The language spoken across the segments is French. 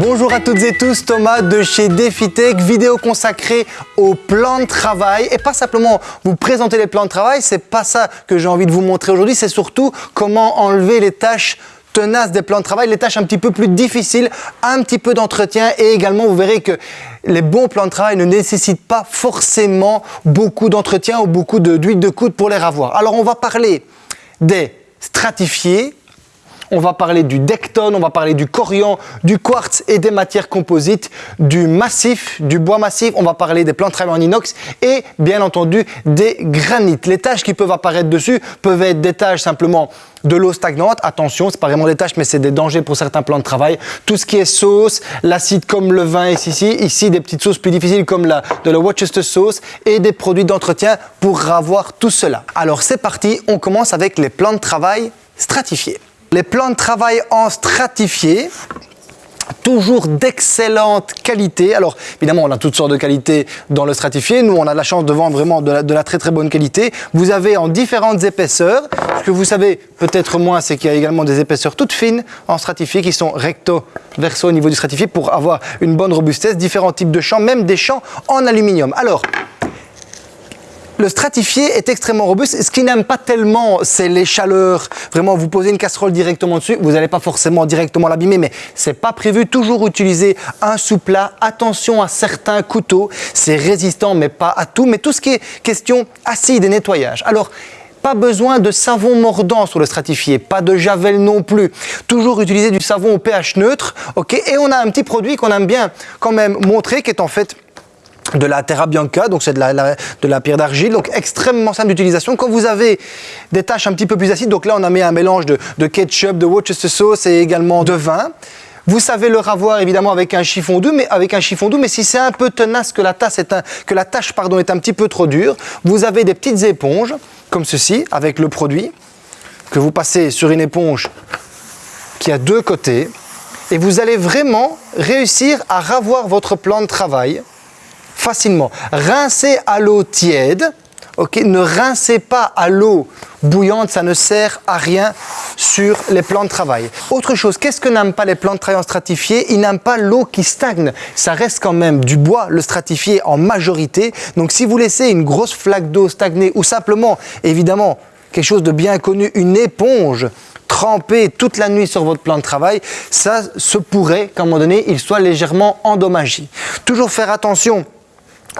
Bonjour à toutes et tous, Thomas de chez DefiTech, vidéo consacrée aux plans de travail et pas simplement vous présenter les plans de travail, c'est pas ça que j'ai envie de vous montrer aujourd'hui, c'est surtout comment enlever les tâches tenaces des plans de travail, les tâches un petit peu plus difficiles, un petit peu d'entretien et également vous verrez que les bons plans de travail ne nécessitent pas forcément beaucoup d'entretien ou beaucoup d'huile de, de coude pour les ravoir. Alors on va parler des stratifiés, on va parler du Decton, on va parler du corian, du quartz et des matières composites, du massif, du bois massif, on va parler des plans de travail en inox et bien entendu des granites. Les tâches qui peuvent apparaître dessus peuvent être des tâches simplement de l'eau stagnante. Attention, c'est pas vraiment des tâches, mais c'est des dangers pour certains plans de travail. Tout ce qui est sauce, l'acide comme le vin ici, ici des petites sauces plus difficiles comme de la Worcester sauce et des produits d'entretien pour avoir tout cela. Alors c'est parti, on commence avec les plans de travail stratifiés. Les plans de travail en stratifié, toujours d'excellente qualité. Alors évidemment, on a toutes sortes de qualités dans le stratifié. Nous, on a la chance de vendre vraiment de la, très très bonne qualité. Vous avez en différentes épaisseurs. Ce que vous savez peut-être moins, c'est qu'il y a également des épaisseurs toutes fines en stratifié qui sont recto verso au niveau du stratifié pour avoir une bonne robustesse. Différents types de champs, même des champs en aluminium. Alors, le stratifié est extrêmement robuste. Ce qu'il n'aime pas tellement, c'est les chaleurs. Vraiment, vous posez une casserole directement dessus, vous n'allez pas forcément directement l'abîmer, mais c'est pas prévu. Toujours utiliser un sous-plat. Attention à certains couteaux. C'est résistant, mais pas à tout. Mais tout ce qui est question acide et nettoyage. Alors, pas besoin de savon mordant sur le stratifié, pas de javel non plus. Toujours utiliser du savon au pH neutre, ok Et on a un petit produit qu'on aime bien quand même montrer, qui est en fait de la Terra Bianca, donc c'est de la, pierre d'argile, donc extrêmement simple d'utilisation. Quand vous avez des tâches un petit peu plus acides, donc là on a mis un mélange de, ketchup, de Worcester sauce et également de vin. Vous savez le ravoir évidemment avec un chiffon doux, mais avec un chiffon doux, mais si c'est un peu tenace que la, tasse est un, que la tâche pardon, est un petit peu trop dure, vous avez des petites éponges comme ceci avec le produit que vous passez sur une éponge qui a deux côtés et vous allez vraiment réussir à ravoir votre plan de travail facilement. Rincez à l'eau tiède, ok? Ne rincez pas à l'eau bouillante, ça ne sert à rien sur les plans de travail. Autre chose, qu'est-ce que n'aiment pas les plans de travail en stratifié? Ils n'aiment pas l'eau qui stagne. Ça reste quand même du bois, le stratifié en majorité. Donc si vous laissez une grosse flaque d'eau stagner ou simplement, évidemment, quelque chose de bien connu, une éponge tremper toute la nuit sur votre plan de travail, ça se pourrait qu'à un moment donné, il soit légèrement endommagé. Toujours faire attention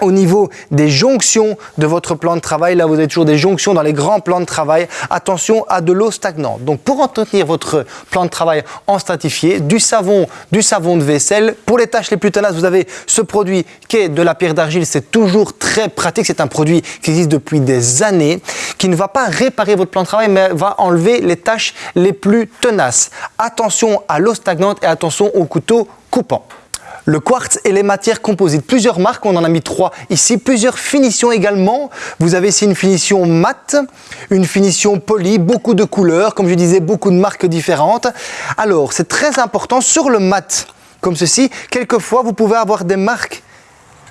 au niveau des jonctions de votre plan de travail, là vous avez toujours des jonctions dans les grands plans de travail, attention à de l'eau stagnante. Donc pour entretenir votre plan de travail en stratifié, du savon, du savon de vaisselle. Pour les tâches les plus tenaces, vous avez ce produit qui est de la pierre d'argile, c'est toujours très pratique, c'est un produit qui existe depuis des années, qui ne va pas réparer votre plan de travail, mais va enlever les tâches les plus tenaces. Attention à l'eau stagnante et attention au couteau coupant le quartz et les matières composites. Plusieurs marques, on en a mis trois ici, plusieurs finitions également. Vous avez ici une finition mate, une finition polie, beaucoup de couleurs, comme je disais, beaucoup de marques différentes. Alors, c'est très important sur le mat, comme ceci, quelquefois vous pouvez avoir des marques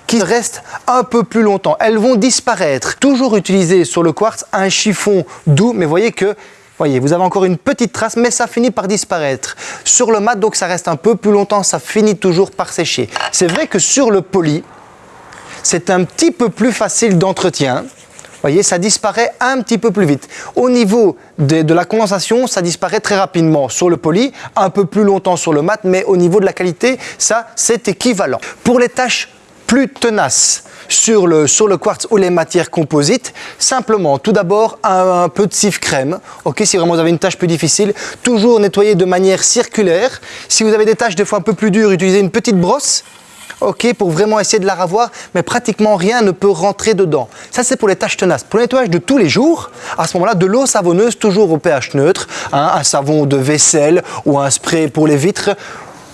qui restent un peu plus longtemps. Elles vont disparaître. Toujours utiliser sur le quartz un chiffon doux, mais voyez que Voyez, vous avez encore une petite trace, mais ça finit par disparaître. Sur le mat, donc ça reste un peu plus longtemps, ça finit toujours par sécher. C'est vrai que sur le poli, c'est un petit peu plus facile d'entretien. Voyez, ça disparaît un petit peu plus vite. Au niveau de, de, la condensation, ça disparaît très rapidement sur le poli, un peu plus longtemps sur le mat, mais au niveau de la qualité, ça, c'est équivalent. Pour les tâches plus tenaces, sur le, sur le quartz ou les matières composites, simplement, tout d'abord, un, peu de cif crème. Ok, si vraiment vous avez une tâche plus difficile, toujours nettoyer de manière circulaire. Si vous avez des tâches des fois un peu plus dures, utilisez une petite brosse. Ok, pour vraiment essayer de la ravoir, mais pratiquement rien ne peut rentrer dedans. Ça, c'est pour les tâches tenaces. Pour le nettoyage de tous les jours, à ce moment-là, de l'eau savonneuse, toujours au pH neutre, hein, un savon de vaisselle ou un spray pour les vitres,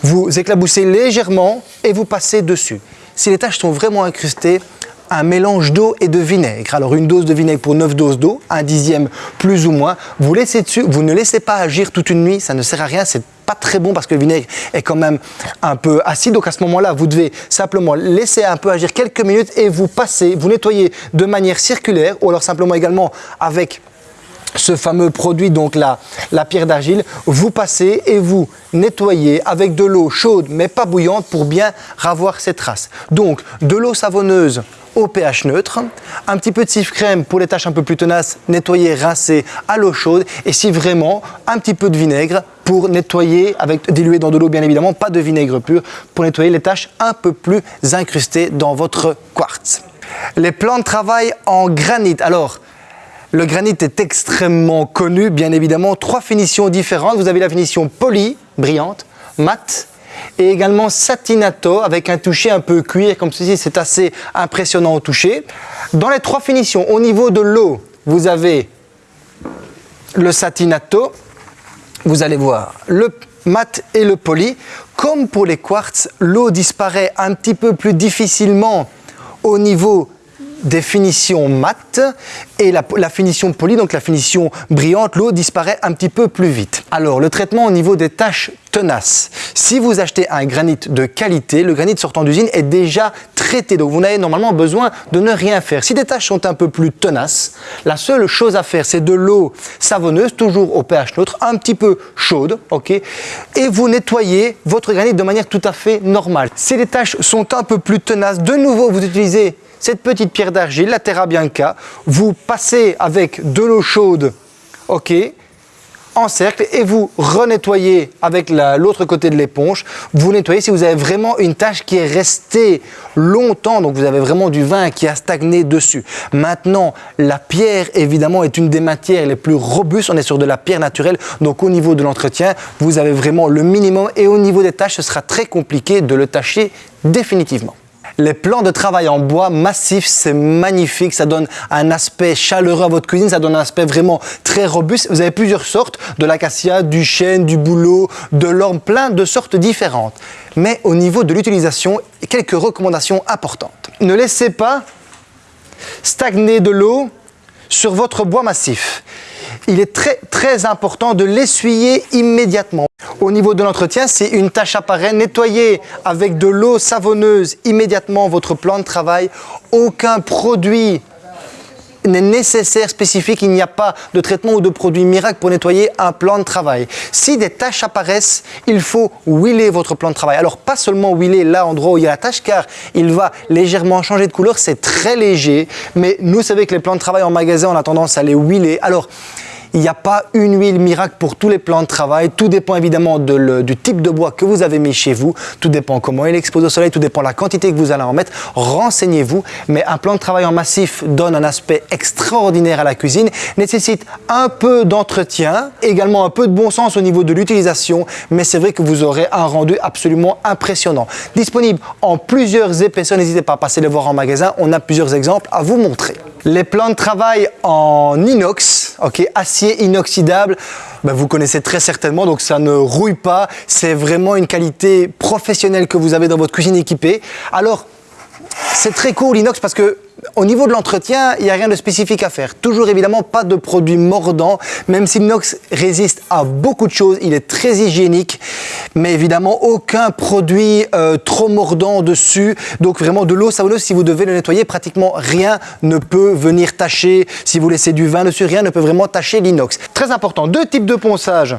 vous éclaboussez légèrement et vous passez dessus si les tâches sont vraiment incrustées, un mélange d'eau et de vinaigre. Alors une dose de vinaigre pour 9 doses d'eau, un dixième plus ou moins. Vous laissez dessus, vous ne laissez pas agir toute une nuit, ça ne sert à rien, c'est pas très bon parce que le vinaigre est quand même un peu acide. Donc à ce moment-là, vous devez simplement laisser un peu agir quelques minutes et vous passez, vous nettoyez de manière circulaire ou alors simplement également avec ce fameux produit, donc la, la pierre d'argile, vous passez et vous nettoyez avec de l'eau chaude mais pas bouillante pour bien ravoir ces traces. Donc de l'eau savonneuse au pH neutre, un petit peu de cif crème pour les tâches un peu plus tenaces, nettoyer, rincer à l'eau chaude et si vraiment un petit peu de vinaigre pour nettoyer, avec dilué dans de l'eau bien évidemment, pas de vinaigre pur, pour nettoyer les tâches un peu plus incrustées dans votre quartz. Les plans de travail en granit. Alors, le granit est extrêmement connu, bien évidemment. Trois finitions différentes. Vous avez la finition polie, brillante, mat et également satinato avec un toucher un peu cuir comme ceci. C'est assez impressionnant au toucher. Dans les trois finitions, au niveau de l'eau, vous avez le satinato. Vous allez voir le mat et le poli. Comme pour les quartz, l'eau disparaît un petit peu plus difficilement au niveau des finitions mat et la, finition polie, donc la finition brillante, l'eau disparaît un petit peu plus vite. Alors, le traitement au niveau des taches tenaces. Si vous achetez un granit de qualité, le granit sortant d'usine est déjà traité, donc vous n'avez normalement besoin de ne rien faire. Si des taches sont un peu plus tenaces, la seule chose à faire, c'est de l'eau savonneuse, toujours au pH neutre, un petit peu chaude, ok, et vous nettoyez votre granit de manière tout à fait normale. Si les taches sont un peu plus tenaces, de nouveau, vous utilisez cette petite pierre d'argile, la Terra Bianca, vous passez avec de l'eau chaude, ok, en cercle et vous renettoyez avec l'autre côté de l'éponge. Vous nettoyez si vous avez vraiment une tache qui est restée longtemps, donc vous avez vraiment du vin qui a stagné dessus. Maintenant, la pierre, évidemment, est une des matières les plus robustes. On est sur de la pierre naturelle, donc au niveau de l'entretien, vous avez vraiment le minimum et au niveau des tâches, ce sera très compliqué de le tâcher définitivement. Les plans de travail en bois massif, c'est magnifique, ça donne un aspect chaleureux à votre cuisine, ça donne un aspect vraiment très robuste. Vous avez plusieurs sortes, de l'acacia, du chêne, du bouleau, de l'orme, plein de sortes différentes. Mais au niveau de l'utilisation, quelques recommandations importantes. Ne laissez pas stagner de l'eau sur votre bois massif. Il est très très important de l'essuyer immédiatement. Au niveau de l'entretien, c'est une tâche à part. Nettoyer avec de l'eau savonneuse immédiatement votre plan de travail. Aucun produit n'est nécessaire, spécifique, il n'y a pas de traitement ou de produit miracle pour nettoyer un plan de travail. Si des tâches apparaissent, il faut huiler votre plan de travail. Alors pas seulement huiler là endroit où il y a la tâche car il va légèrement changer de couleur, c'est très léger, mais nous savons que les plans de travail en magasin, on a tendance à les huiler. Alors il n'y a pas une huile miracle pour tous les plans de travail. Tout dépend évidemment du type de bois que vous avez mis chez vous. Tout dépend comment il expose au soleil. Tout dépend de la quantité que vous allez en mettre. Renseignez-vous. Mais un plan de travail en massif donne un aspect extraordinaire à la cuisine. Nécessite un peu d'entretien. Également un peu de bon sens au niveau de l'utilisation. Mais c'est vrai que vous aurez un rendu absolument impressionnant. Disponible en plusieurs épaisseurs. N'hésitez pas à passer les voir en magasin. On a plusieurs exemples à vous montrer. Les plans de travail en inox, acier inoxydable, ben, vous connaissez très certainement, donc ça ne rouille pas. C'est vraiment une qualité professionnelle que vous avez dans votre cuisine équipée. Alors, c'est très cool l'inox parce que au niveau de l'entretien, il n'y a rien de spécifique à faire. Toujours évidemment pas de produits mordants, même si l'inox résiste à beaucoup de choses, il est très hygiénique, mais évidemment aucun produit euh, trop mordant dessus. Donc vraiment de l'eau savonneuse, si vous devez le nettoyer, pratiquement rien ne peut venir tacher. Si vous laissez du vin dessus, rien ne peut vraiment tacher l'inox. Très important, deux types de ponçage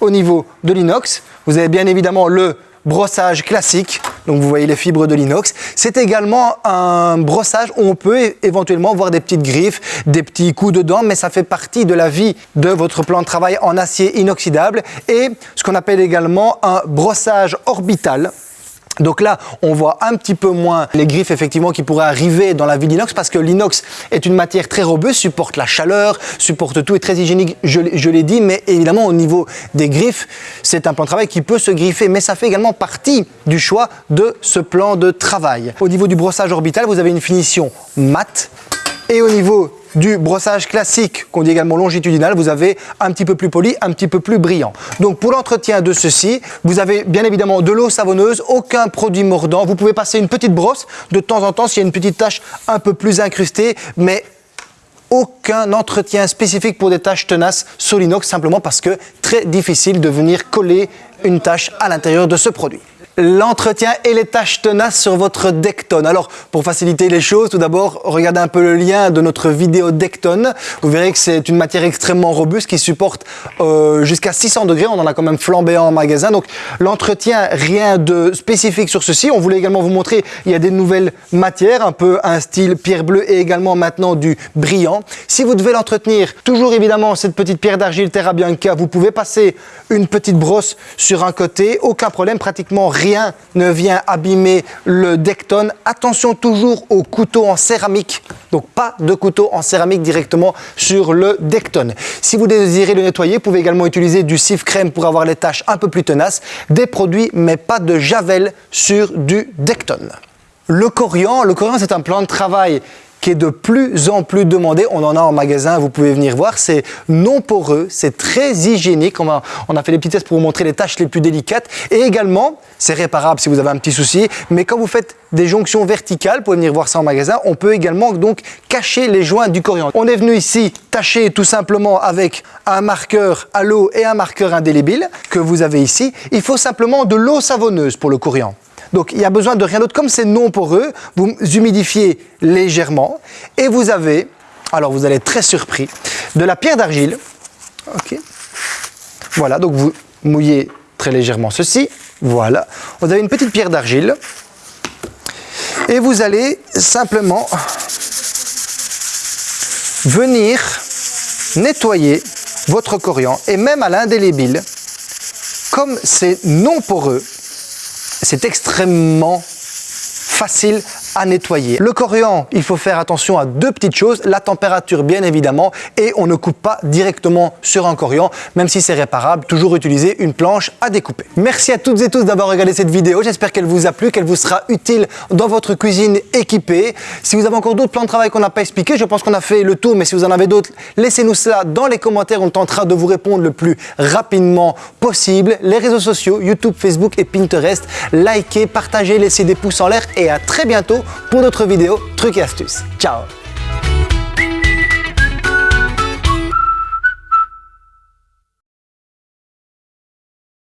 au niveau de l'inox. Vous avez bien évidemment le brossage classique, donc vous voyez les fibres de l'inox. C'est également un brossage où on peut éventuellement voir des petites griffes, des petits coups de dents, mais ça fait partie de la vie de votre plan de travail en acier inoxydable et ce qu'on appelle également un brossage orbital. Donc là, on voit un petit peu moins les griffes effectivement qui pourraient arriver dans la vie d'inox parce que l'inox est une matière très robuste, supporte la chaleur, supporte tout, est très hygiénique, je, l'ai dit, mais évidemment au niveau des griffes, c'est un plan de travail qui peut se griffer, mais ça fait également partie du choix de ce plan de travail. Au niveau du brossage orbital, vous avez une finition mate et au niveau du brossage classique, qu'on dit également longitudinal, vous avez un petit peu plus poli, un petit peu plus brillant. Donc pour l'entretien de ceci, vous avez bien évidemment de l'eau savonneuse, aucun produit mordant. Vous pouvez passer une petite brosse de temps en temps s'il y a une petite tache un peu plus incrustée, mais aucun entretien spécifique pour des taches tenaces sur l'inox, simplement parce que très difficile de venir coller une tache à l'intérieur de ce produit. L'entretien et les tâches tenaces sur votre Decton. Alors, pour faciliter les choses, tout d'abord, regardez un peu le lien de notre vidéo Decton. Vous verrez que c'est une matière extrêmement robuste qui supporte euh, jusqu'à 600 degrés. On en a quand même flambé en magasin. Donc, l'entretien, rien de spécifique sur ceci. On voulait également vous montrer, il y a des nouvelles matières, un peu un style pierre bleue et également maintenant du brillant. Si vous devez l'entretenir, toujours évidemment cette petite pierre d'argile Terra Bianca, vous pouvez passer une petite brosse sur un côté, aucun problème, pratiquement rien ne vient abîmer le Decton. Attention toujours au couteau en céramique, donc pas de couteau en céramique directement sur le Decton. Si vous désirez le nettoyer, vous pouvez également utiliser du cif crème pour avoir les tâches un peu plus tenaces, des produits mais pas de javel sur du Decton. Le corian, le corian c'est un plan de travail qui est de plus en plus demandé. On en a en magasin, vous pouvez venir voir. C'est non poreux, c'est très hygiénique. On a, fait des petits tests pour vous montrer les tâches les plus délicates. Et également, c'est réparable si vous avez un petit souci. Mais quand vous faites des jonctions verticales, vous pouvez venir voir ça en magasin, on peut également donc cacher les joints du coriandre. On est venu ici tâcher tout simplement avec un marqueur à l'eau et un marqueur indélébile que vous avez ici. Il faut simplement de l'eau savonneuse pour le coriandre. Donc il y a besoin de rien d'autre. Comme c'est non poreux, vous humidifiez légèrement et vous avez, alors vous allez être très surpris, de la pierre d'argile. Ok. Voilà, donc vous mouillez très légèrement ceci. Voilà. Vous avez une petite pierre d'argile. Et vous allez simplement venir nettoyer votre coriandre et même à l'indélébile, comme c'est non poreux, c'est extrêmement facile nettoyer. Le coriandre, il faut faire attention à deux petites choses, la température bien évidemment et on ne coupe pas directement sur un coriandre, même si c'est réparable, toujours utiliser une planche à découper. Merci à toutes et tous d'avoir regardé cette vidéo, j'espère qu'elle vous a plu, qu'elle vous sera utile dans votre cuisine équipée. Si vous avez encore d'autres plans de travail qu'on n'a pas expliqué, je pense qu'on a fait le tour, mais si vous en avez d'autres, laissez-nous cela dans les commentaires, on tentera de vous répondre le plus rapidement possible. Les réseaux sociaux, YouTube, Facebook et Pinterest, likez, partagez, laissez des pouces en l'air et à très bientôt pour d'autres vidéos trucs et astuces. Ciao